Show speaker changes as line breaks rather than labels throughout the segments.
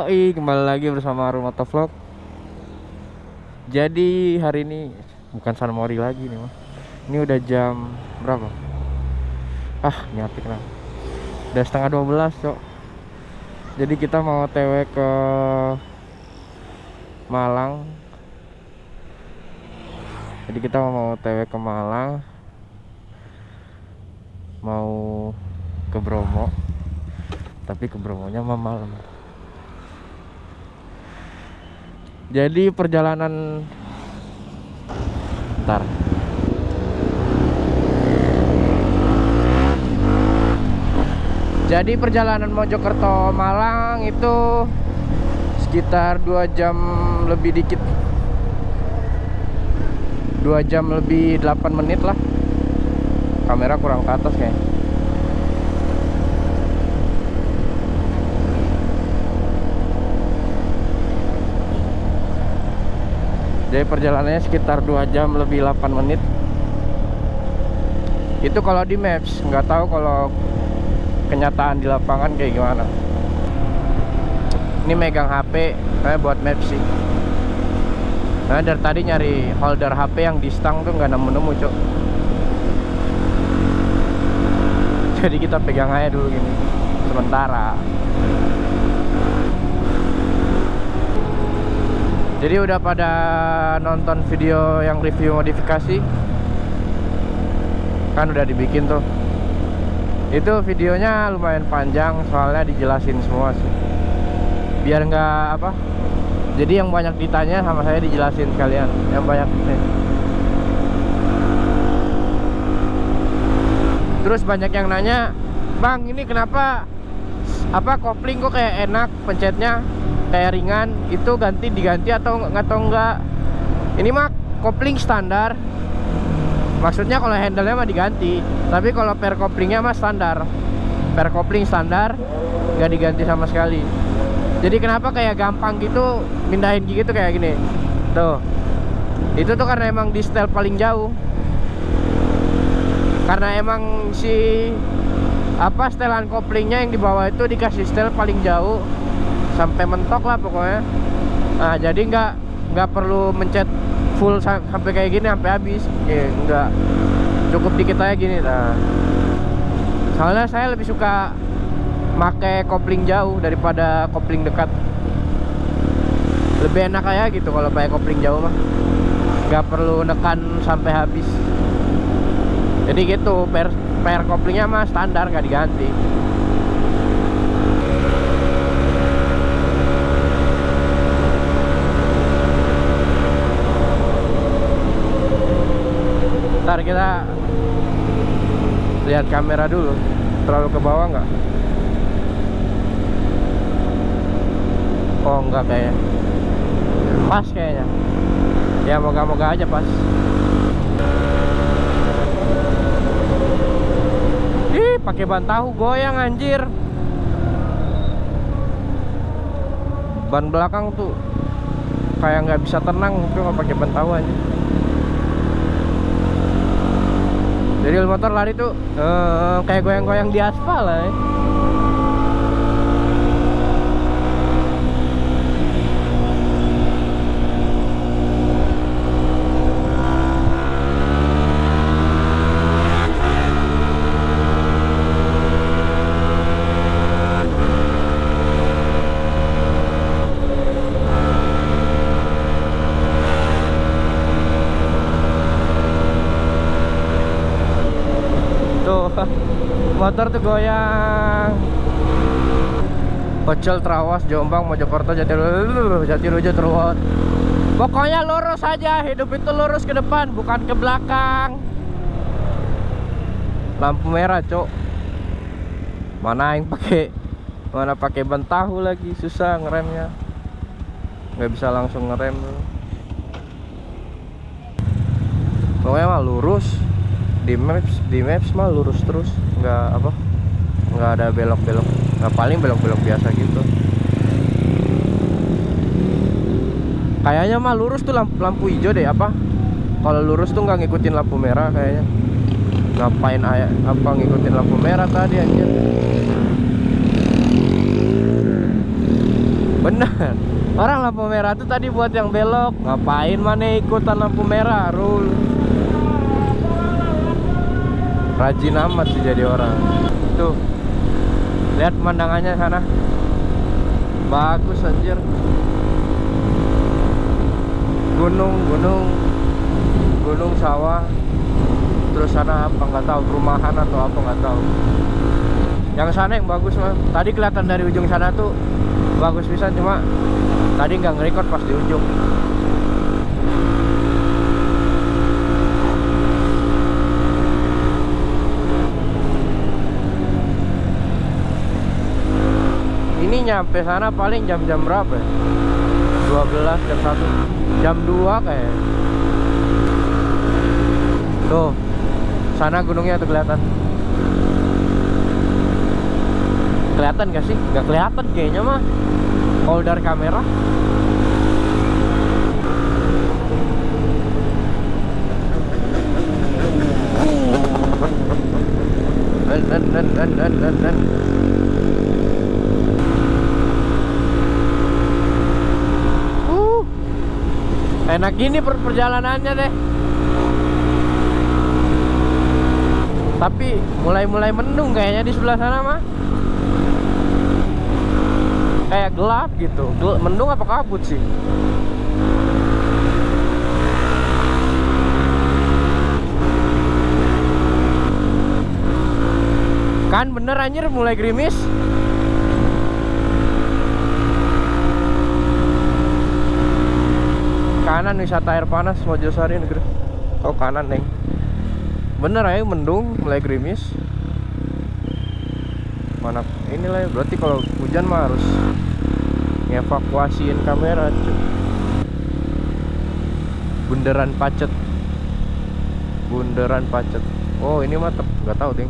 Yoi, kembali lagi bersama Rumah Vlog. Jadi hari ini bukan San Mori lagi nih mah. Ini udah jam berapa? Ah, nyapik lah. Udah setengah 12, Cok. Jadi kita mau TW ke Malang. Jadi kita mau TW ke Malang. Mau ke Bromo. Tapi ke Bromonya mah malam. Jadi perjalanan Ntar Jadi perjalanan Mojokerto Malang itu sekitar 2 jam lebih dikit. 2 jam lebih 8 menit lah. Kamera kurang ke atas kayaknya Jadi perjalanannya sekitar 2 jam lebih 8 menit. Itu kalau di maps nggak tahu kalau kenyataan di lapangan kayak gimana. Ini megang HP kayak buat maps sih. Nah dari tadi nyari holder HP yang di stang tuh nggak nemu-nemu cok. Jadi kita pegang aja dulu gini Sementara Jadi udah pada nonton video yang review modifikasi? Kan udah dibikin tuh. Itu videonya lumayan panjang soalnya dijelasin semua sih. Biar nggak apa Jadi yang banyak ditanya sama saya dijelasin sekalian Yang banyak nih. Terus banyak yang nanya Bang ini kenapa Apa kopling kok kayak enak pencetnya kayak ringan itu ganti diganti atau atau enggak ini mah kopling standar. Maksudnya kalau handle-nya mah diganti tapi kalau per koplingnya mah standar. Per kopling standar nggak diganti sama sekali. Jadi kenapa kayak gampang gitu mindahin gigi tuh kayak gini? Tuh. Itu tuh karena emang di setel paling jauh. Karena emang si apa setelan koplingnya yang di bawah itu dikasih setel paling jauh sampai mentok lah pokoknya. Nah jadi nggak nggak perlu mencet full sampai kayak gini sampai habis. Ya nggak. Cukup dikit aja gini nah. Soalnya saya lebih suka make kopling jauh daripada kopling dekat. Lebih enak aja gitu kalau pakai kopling jauh mah. Nggak perlu nekan sampai habis. Jadi gitu per per koplingnya mah standar nggak diganti ntar kita lihat kamera dulu. Terlalu ke bawah nggak? Oh enggak kayaknya. Pas kayaknya. Ya moga-moga aja pas. Ih pakai ban tahu goyang anjir. Ban belakang tuh kayak nggak bisa tenang kalau pakai ban tahu aja jadi motor lari tuh uh, kayak goyang-goyang di aspal lah ya. Motor tuh goyang. Pecel Trawas Jombang Mojokerto Jatiluhur Jatiluhur terus pokoknya lurus aja hidup itu lurus ke depan bukan ke belakang. Lampu merah cok mana yang pakai mana pakai ban tahu lagi susah ngeremnya. Nggak bisa langsung ngerem. Pokoknya mah lurus di maps di maps mah lurus terus nggak apa nggak ada belok-belok nggak paling belok-belok biasa gitu. Kayaknya mah lurus tuh lampu, lampu hijau deh apa? Kalau lurus tuh nggak ngikutin lampu merah kayaknya. Ngapain ayah apa ngikutin lampu merah tadi anjir? Bener. Orang lampu merah tuh tadi buat yang belok. Ngapain mana ikutan lampu merah rul rajin amat sih jadi orang. Tuh lihat pemandangannya sana. Bagus anjir. Gunung gunung. Gunung sawah. Terus sana apa nggak tahu perumahan atau apa nggak tahu. Yang sana yang bagus mah tadi kelihatan dari ujung sana tuh bagus bisa cuma tadi nggak ngerekord pas di ujung nyampe sana paling jam-jam berapa ya? 12 jam 1 jam 2 kayak. Tuh sana gunungnya tuh kelihatan. Kelihatan gak sih? Gak kelihatan kayaknya mah. Kalau dari kamera. Dan, dan, dan, dan, dan, dan, dan. Uh, enak gini per perjalanannya deh tapi mulai-mulai mendung kayaknya di sebelah sana mah kayak gelap gitu. Gel mendung apa kabut sih? Kan bener anjir mulai gerimis kanan wisata air panas Mojosari negeri. Oh kanan neng. Bener aja mendung mulai gerimis. Mana inilah ya, berarti kalau hujan mah harus ngevakuasiin kamera cuy. Bundaran pacet. Bundaran pacet. Oh ini mah nggak tahu ting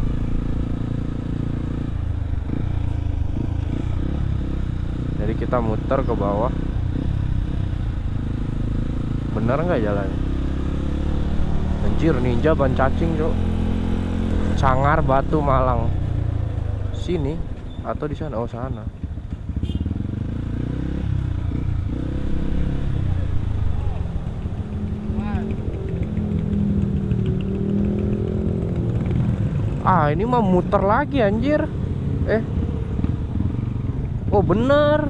jadi kita muter ke bawah bener nggak jalannya anjir ninja ban cacing cok Cangar Batu Malang. Sini atau di sana? Oh sana. Ah ini mah muter lagi anjir. Eh. Oh bener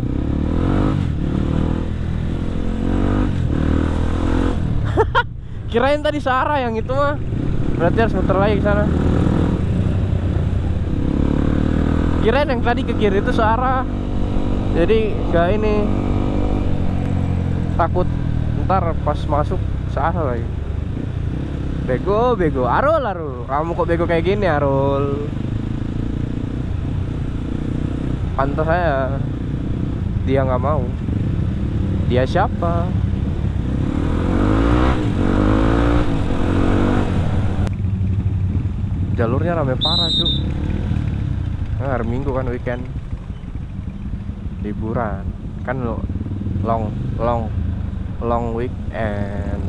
kirain tadi Sarah yang itu mah. Berarti harus muter lagi ke sana. Kirain yang tadi ke kiri itu Sarah. Jadi gak ini. Takut ntar pas masuk Sarah lagi. Bego bego. Arul Arul. Kamu kok bego kayak gini Arul? Pantas saya dia nggak mau. Dia siapa jalurnya rame parah cu nah, hari minggu kan weekend. Liburan. Kan lo long long long weekend.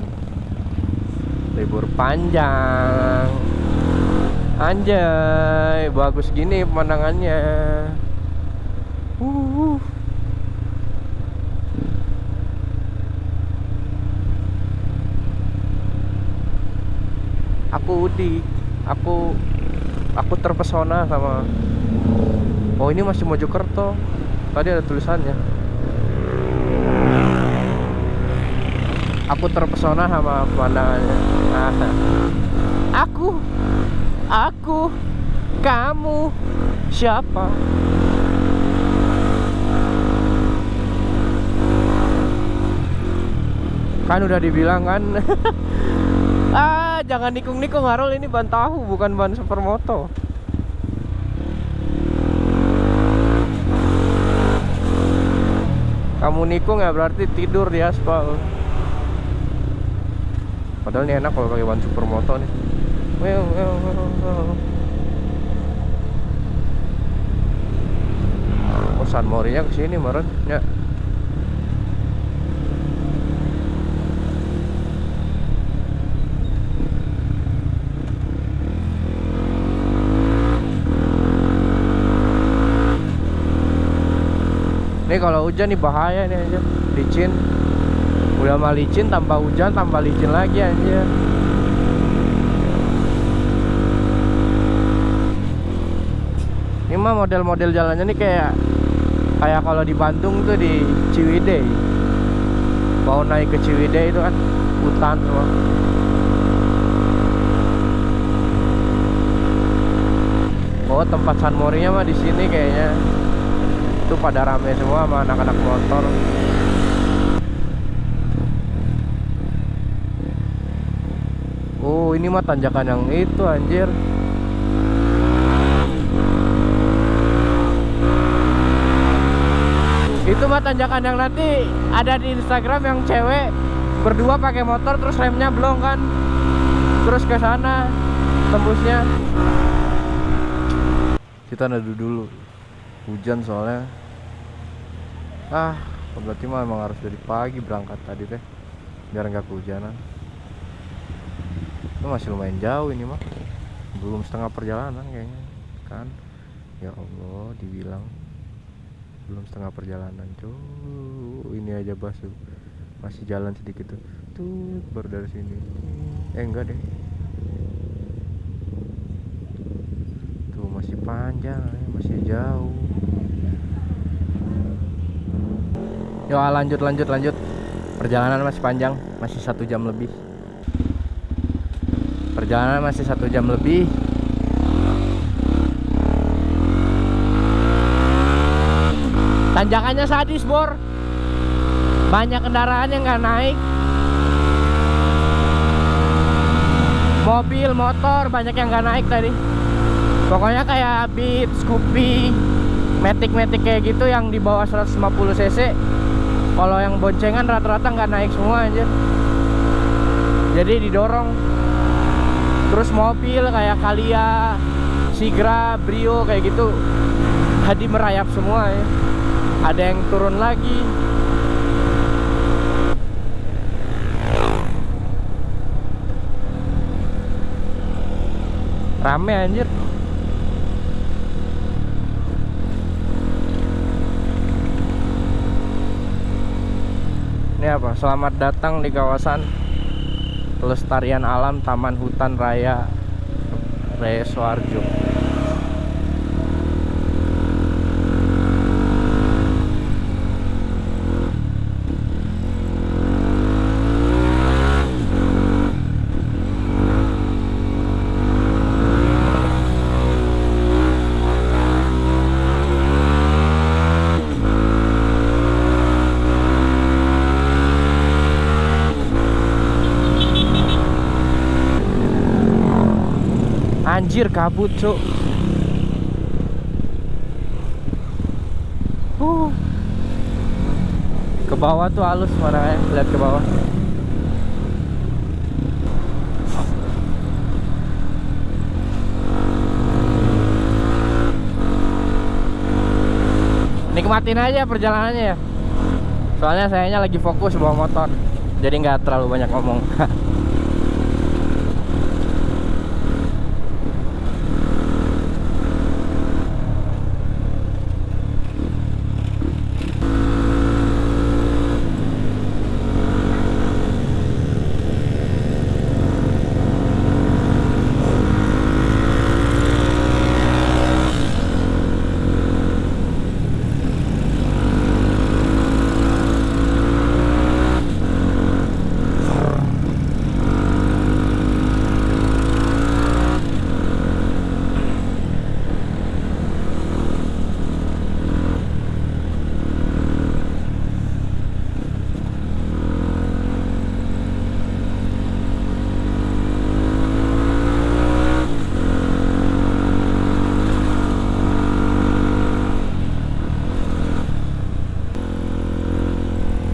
Libur panjang. Anjay bagus gini pemandangannya. Uh. aku Udi aku aku terpesona sama oh ini masih Mojokerto. Tadi ada tulisannya. Aku terpesona sama pemandangannya. Nah, aku aku kamu siapa? Kan udah dibilang kan? Ah jangan nikung-nikung Harul. Ini ban tahu bukan ban supermoto. Kamu nikung ya berarti tidur di aspal. Padahal ini enak kalau pakai ban supermoto nih. Well, well, well, well. Oh, San Morinya ke sini meren ya. Ini kalau hujan nih bahaya nih aja. Licin. Udah mah licin tambah hujan tambah licin lagi aja. Ini mah model-model jalannya nih kayak kayak kalau di Bandung tuh di Ciwidey. Mau naik ke Ciwidey itu kan hutan semua. Oh tempat San Morinya mah di sini kayaknya. Itu pada rame semua sama anak-anak motor. Oh ini mah tanjakan yang itu anjir. Itu mah tanjakan yang nanti ada di Instagram yang cewek berdua pakai motor terus remnya belum kan. Terus ke sana tembusnya. Kita neduh dulu. Hujan soalnya. Ah, berarti mah emang harus dari pagi berangkat tadi teh. Biar nggak kehujanan. Itu masih lumayan jauh ini mah. Belum setengah perjalanan kayaknya. Kan? Ya Allah, dibilang belum setengah perjalanan cuy ini aja basuh masih jalan sedikit tuh tuh baru dari sini eh enggak deh tuh masih panjang masih jauh Yo lanjut lanjut lanjut. Perjalanan masih panjang masih satu jam lebih. Perjalanan masih satu jam lebih. Tanjakannya sadis bor. Banyak kendaraan yang nggak naik. Mobil motor banyak yang nggak naik tadi. Pokoknya kayak Beat, Scoopy Matic kayak gitu yang di bawah 150 cc kalau yang boncengan rata-rata nggak naik semua aja jadi didorong. Terus mobil kayak Kalia Sigra, Brio kayak gitu tadi merayap semua ya. Ada yang turun lagi. Rame anjir apa? Selamat datang di kawasan pelestarian alam Taman Hutan Raya Resoarjo Anjir kabut cuk. Uh. Ke bawah tuh halus marahnya Lihat ke bawah. Nikmatin aja perjalanannya ya. Soalnya sayanya lagi fokus bawa motor Jadi nggak terlalu banyak ngomong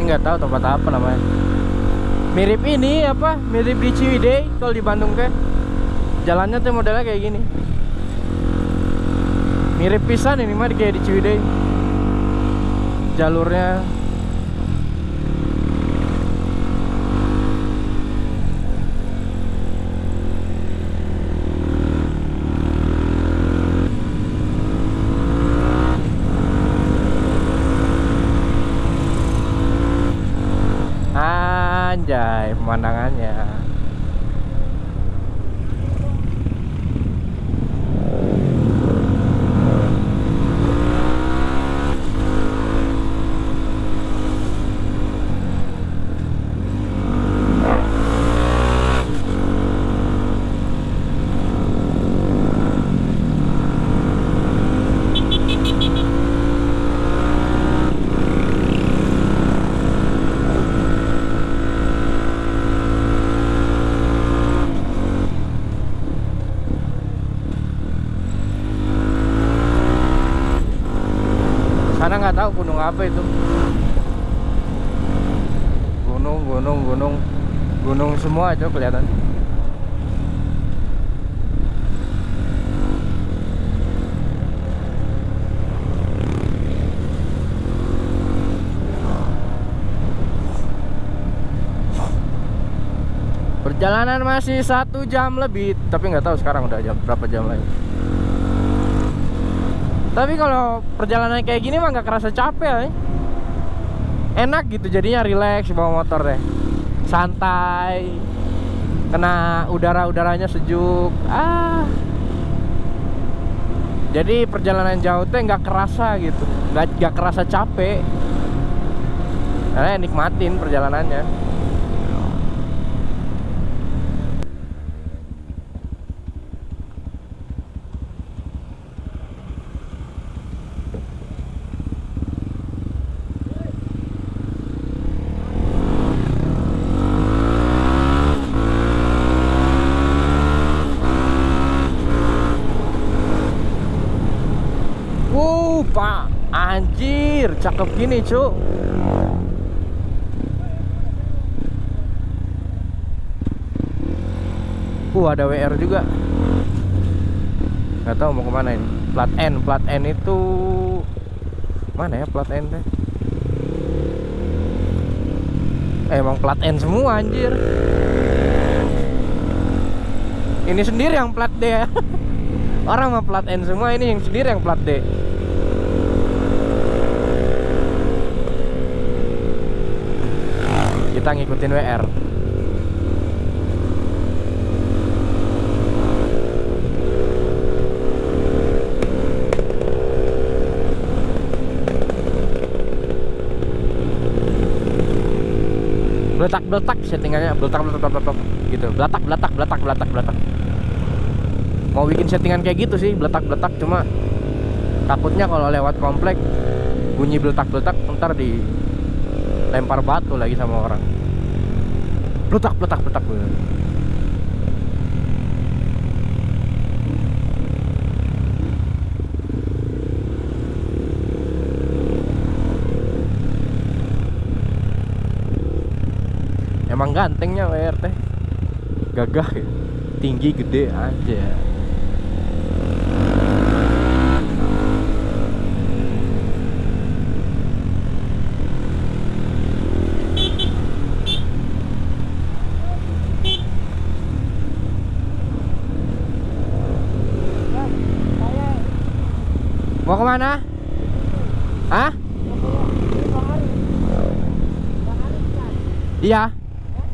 nggak tahu tempat apa namanya. Mirip ini apa mirip di Ciwidey kalau di Bandung kan jalannya tuh modelnya kayak gini. Mirip pisan ini mah kayak di Ciwidey. Jalurnya anjay pemandangannya sana nggak tahu gunung apa itu. Gunung gunung gunung. Gunung semua aja kelihatan. Perjalanan masih satu jam lebih tapi nggak tahu sekarang udah jam berapa jam lagi tapi kalau perjalanan kayak gini mah nggak kerasa capek ya. Enak gitu jadinya relax bawa motor deh. Santai. Kena udara-udaranya sejuk. Ah. Jadi perjalanan jauh teh nggak kerasa gitu. Nggak nggak kerasa capek. Karena nikmatin perjalanannya. Cakep gini, Cuk. Uh, ada WR juga. Gak tahu mau ke mana ini. Plat N, plat N itu mana ya plat N teh? Eh, emang plat N semua anjir. Ini sendiri yang plat D ya. Orang mah plat N semua ini yang sendiri yang plat D. Kita ngikutin WR. Beletak beletak settingannya beletak beletak beletak beletak, gitu. Beletak beletak beletak beletak beletak mau bikin settingan kayak gitu sih beletak-beletak cuma takutnya kalau lewat komplek bunyi beletak-beletak ntar di lempar batu lagi sama orang beletak beletak beletak emang gantengnya WR teh gagah ya? Tinggi gede aja Ke mana? Hah? Iya.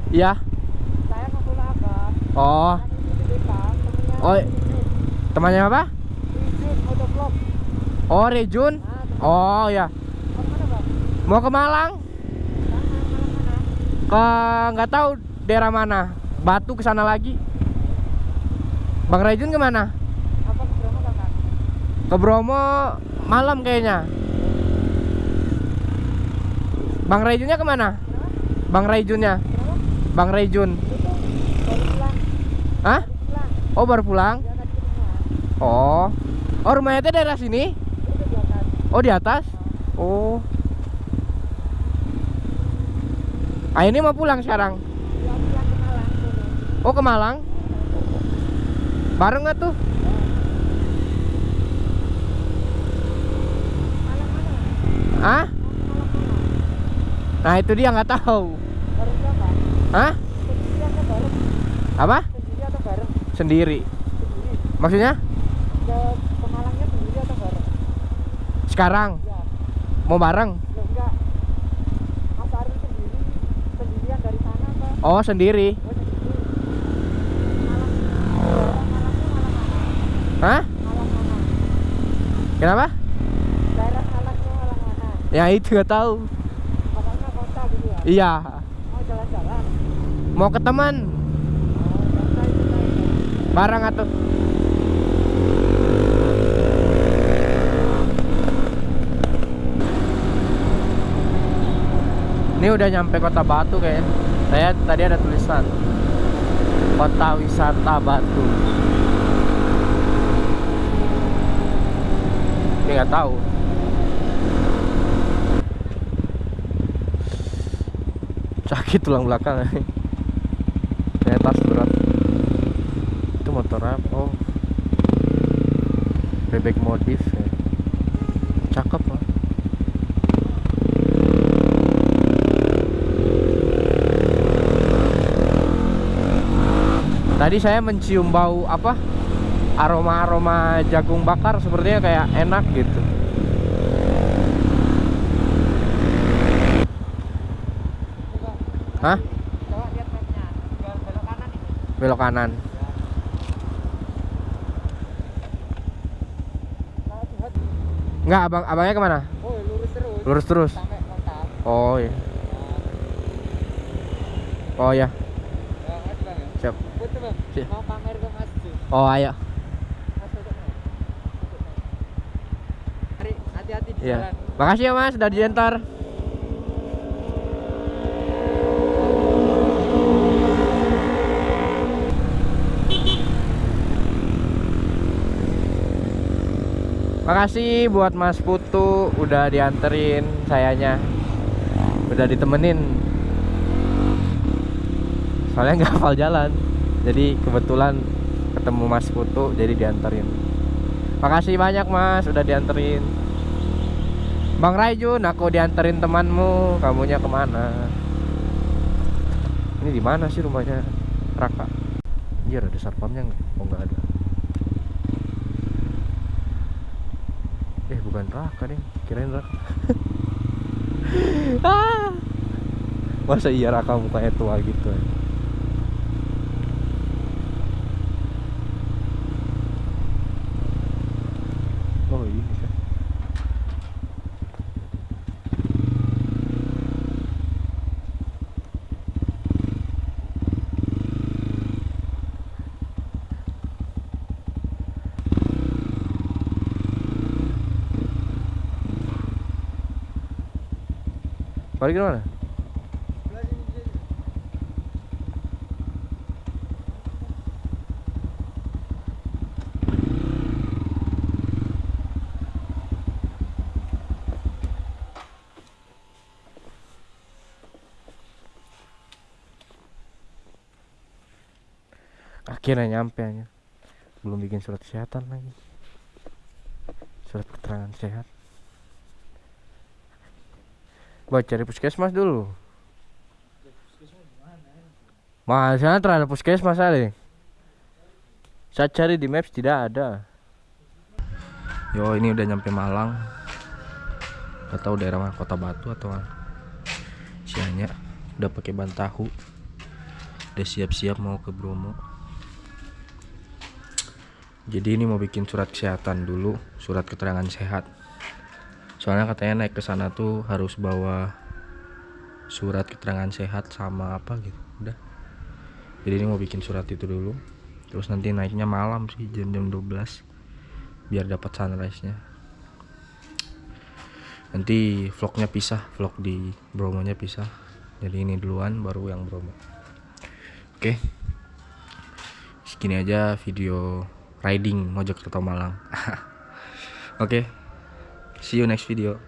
Iya.
Saya ke.
Oh. Oh. Temannya apa? Oh, Rejun. Oh, ya. Mau ke Malang? Ke nggak tahu daerah mana. Batu ke sana lagi. Bang Rejun ke mana?
Apa ke Bromo kakak?
Ke Bromo malam kayaknya. Bang Rejunnya ke mana? Bang Rejunnya? Bang.
Itu pulang.
Hah? Oh baru pulang? Oh. Oh rumahnya teh daerah sini?
Itu.
Oh di atas? Oh. Ah ini mau pulang sekarang? Oh ke Malang? Bareng nggak tuh?
Malang mana?
Hah? Nah itu dia nggak tahu. Hah? Apa?
Sendiri.
Maksudnya? Sekarang mau bareng? Oh, sendiri.
Oh?
Hah?
Malang?
Kenapa?
Daerah Malangnya Malang mana?
Ya itu gak tahu.
Kota gitu ya?
Iya.
Mau jalan-jalan?
Mau ke teman.
Oh.
Barang atau Ini udah nyampe kota Batu kayaknya. Saya tadi ada tulisan Kota Wisata Batu. Ini nggak tahu. Sakit tulang belakang. Tas berat. Itu motor apa? Oh. Bebek modif ya. Cakep lah. Tadi saya mencium bau apa? Aroma-aroma jagung bakar sepertinya kayak enak gitu. Hah?
coba lihat mapnya. Belok kanan ini.
Belok kanan.
Nah.
Enggak, abang abangnya ke mana?
Oh, lurus terus.
Lurus terus.
Sampai.
Oh iya. Oh ya.
Ya, makasih bang ya.
Siap. Siap.
Mau pamer ke Mas.
Oh ayo.
Mas hati-hati di
Iya.
jalan.
Makasih ya Mas, udah diantar. Makasih buat Mas Putu udah dianterin sayanya. Udah ditemenin. Soalnya nggak hafal jalan. Jadi kebetulan ketemu Mas Putu jadi dianterin. Makasih banyak Mas udah dianterin. Bang Raijun, aku dianterin temanmu, kamunya ke mana? Ini di mana sih rumahnya Raka? Iya ada sarpamnya nggak? Oh nggak ada. Eh bukan Raka nih, kirain Raka. ah, masa iya Raka mukanya tua gitu? ya? Oh ini kan. Mana? Akhirnya nyampe aja. Belum bikin surat kesehatan lagi. Surat keterangan sehat. Buat cari puskesmas dulu. Mas, sana terhadap puskesmas ada. Saya cari di maps tidak ada. Yo, ini udah nyampe Malang. Gak tahu daerah mana, Kota Batu atau mana. Sianya udah pakai ban tahu. Udah siap-siap mau ke Bromo. Jadi ini mau bikin surat kesehatan dulu, surat keterangan sehat. Soalnya katanya naik ke sana tuh harus bawa surat keterangan sehat sama apa gitu. Udah. Jadi ini mau bikin surat itu dulu. Terus nanti naiknya malam sih jam-jam 12 biar dapat sunrise-nya. Nanti vlognya pisah, vlog di Bromonya pisah. Jadi ini duluan baru yang Bromo. Oke. Segini aja video riding Mojokerto Malang. Oke. See you next video.